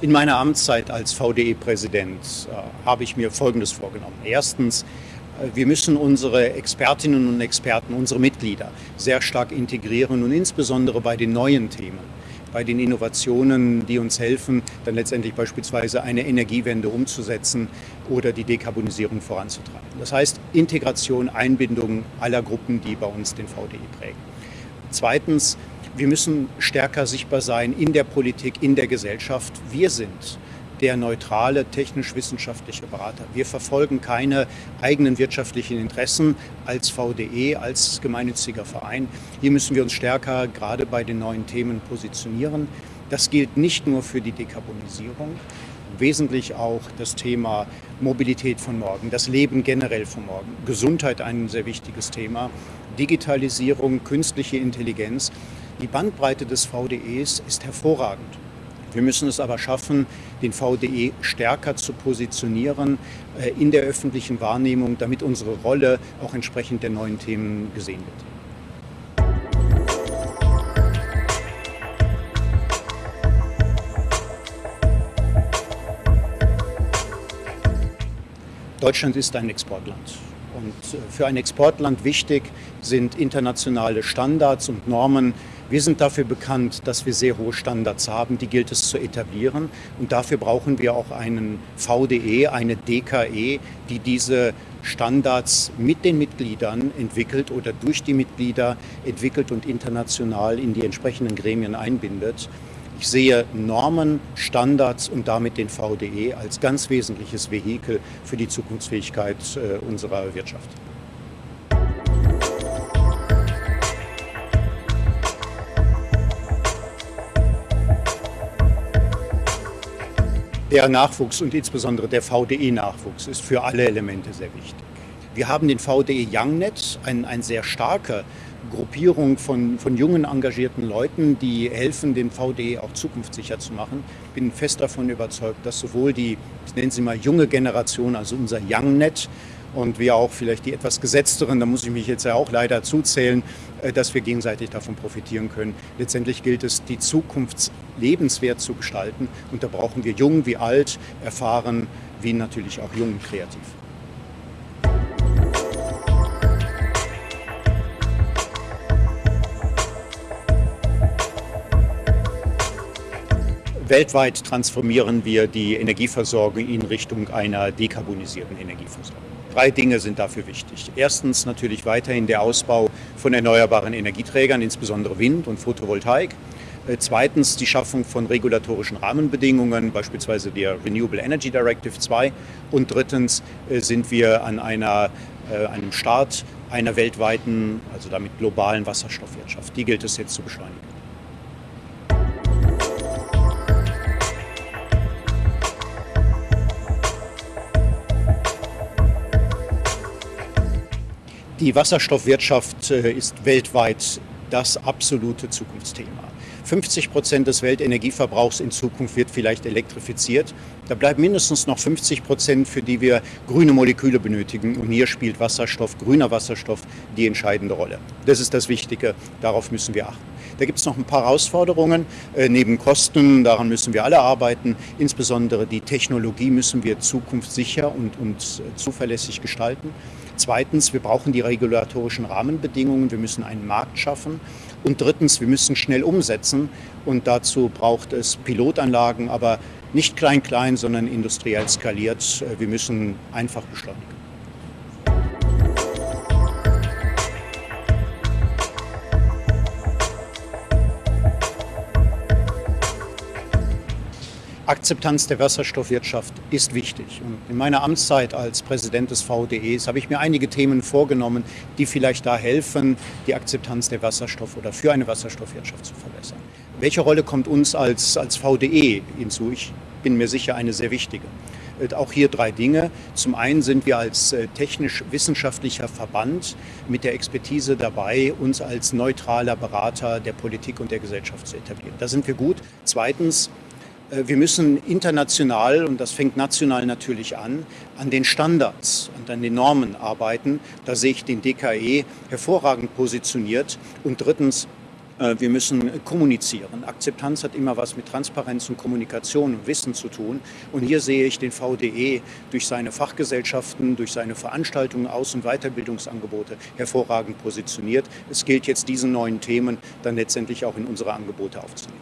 In meiner Amtszeit als VDE-Präsident äh, habe ich mir Folgendes vorgenommen. Erstens, äh, wir müssen unsere Expertinnen und Experten, unsere Mitglieder sehr stark integrieren und insbesondere bei den neuen Themen, bei den Innovationen, die uns helfen, dann letztendlich beispielsweise eine Energiewende umzusetzen oder die Dekarbonisierung voranzutreiben. Das heißt Integration, Einbindung aller Gruppen, die bei uns den VDE prägen. Zweitens, wir müssen stärker sichtbar sein in der Politik, in der Gesellschaft. Wir sind der neutrale technisch-wissenschaftliche Berater. Wir verfolgen keine eigenen wirtschaftlichen Interessen als VDE, als gemeinnütziger Verein. Hier müssen wir uns stärker gerade bei den neuen Themen positionieren. Das gilt nicht nur für die Dekarbonisierung, wesentlich auch das Thema Mobilität von morgen, das Leben generell von morgen, Gesundheit ein sehr wichtiges Thema, Digitalisierung, künstliche Intelligenz. Die Bandbreite des VDEs ist hervorragend. Wir müssen es aber schaffen, den VDE stärker zu positionieren äh, in der öffentlichen Wahrnehmung, damit unsere Rolle auch entsprechend der neuen Themen gesehen wird. Deutschland ist ein Exportland. Und äh, für ein Exportland wichtig sind internationale Standards und Normen, wir sind dafür bekannt, dass wir sehr hohe Standards haben, die gilt es zu etablieren. Und dafür brauchen wir auch einen VDE, eine DKE, die diese Standards mit den Mitgliedern entwickelt oder durch die Mitglieder entwickelt und international in die entsprechenden Gremien einbindet. Ich sehe Normen, Standards und damit den VDE als ganz wesentliches Vehikel für die Zukunftsfähigkeit äh, unserer Wirtschaft. Der Nachwuchs und insbesondere der VDE-Nachwuchs ist für alle Elemente sehr wichtig. Wir haben den VDE YoungNet, ein, ein sehr starke Gruppierung von, von jungen, engagierten Leuten, die helfen, den VDE auch zukunftssicher zu machen. Ich bin fest davon überzeugt, dass sowohl die, ich nenne sie mal junge Generation, also unser YoungNet, und wir auch vielleicht die etwas gesetzteren, da muss ich mich jetzt ja auch leider zuzählen, äh, dass wir gegenseitig davon profitieren können. Letztendlich gilt es, die Zukunft lebenswert zu gestalten und da brauchen wir jung wie alt, erfahren wie natürlich auch jung und kreativ. Weltweit transformieren wir die Energieversorgung in Richtung einer dekarbonisierten Energieversorgung. Drei Dinge sind dafür wichtig. Erstens natürlich weiterhin der Ausbau von erneuerbaren Energieträgern, insbesondere Wind und Photovoltaik. Äh, zweitens die Schaffung von regulatorischen Rahmenbedingungen, beispielsweise der Renewable Energy Directive 2. Und drittens äh, sind wir an einer, äh, einem Start einer weltweiten, also damit globalen Wasserstoffwirtschaft. Die gilt es jetzt zu beschleunigen. Die Wasserstoffwirtschaft ist weltweit das absolute Zukunftsthema. 50 Prozent des Weltenergieverbrauchs in Zukunft wird vielleicht elektrifiziert. Da bleiben mindestens noch 50 Prozent, für die wir grüne Moleküle benötigen. Und hier spielt Wasserstoff, grüner Wasserstoff, die entscheidende Rolle. Das ist das Wichtige. Darauf müssen wir achten. Da gibt es noch ein paar Herausforderungen. Äh, neben Kosten, daran müssen wir alle arbeiten. Insbesondere die Technologie müssen wir zukunftssicher und, und äh, zuverlässig gestalten. Zweitens, wir brauchen die regulatorischen Rahmenbedingungen. Wir müssen einen Markt schaffen. Und drittens, wir müssen schnell umsetzen. Und dazu braucht es Pilotanlagen, aber nicht klein-klein, sondern industriell skaliert. Wir müssen einfach beschleunigen. Akzeptanz der Wasserstoffwirtschaft ist wichtig. Und in meiner Amtszeit als Präsident des VDEs habe ich mir einige Themen vorgenommen, die vielleicht da helfen, die Akzeptanz der Wasserstoff- oder für eine Wasserstoffwirtschaft zu verbessern. Welche Rolle kommt uns als, als VDE hinzu? Ich bin mir sicher eine sehr wichtige. Äh, auch hier drei Dinge. Zum einen sind wir als äh, technisch-wissenschaftlicher Verband mit der Expertise dabei, uns als neutraler Berater der Politik und der Gesellschaft zu etablieren. Da sind wir gut. Zweitens, wir müssen international, und das fängt national natürlich an, an den Standards und an den Normen arbeiten. Da sehe ich den DKE hervorragend positioniert. Und drittens, Äh, wir müssen kommunizieren. Akzeptanz hat immer was mit Transparenz und Kommunikation und Wissen zu tun. Und hier sehe ich den VDE durch seine Fachgesellschaften, durch seine Veranstaltungen, Aus- und Weiterbildungsangebote hervorragend positioniert. Es gilt jetzt, diese neuen Themen dann letztendlich auch in unsere Angebote aufzunehmen.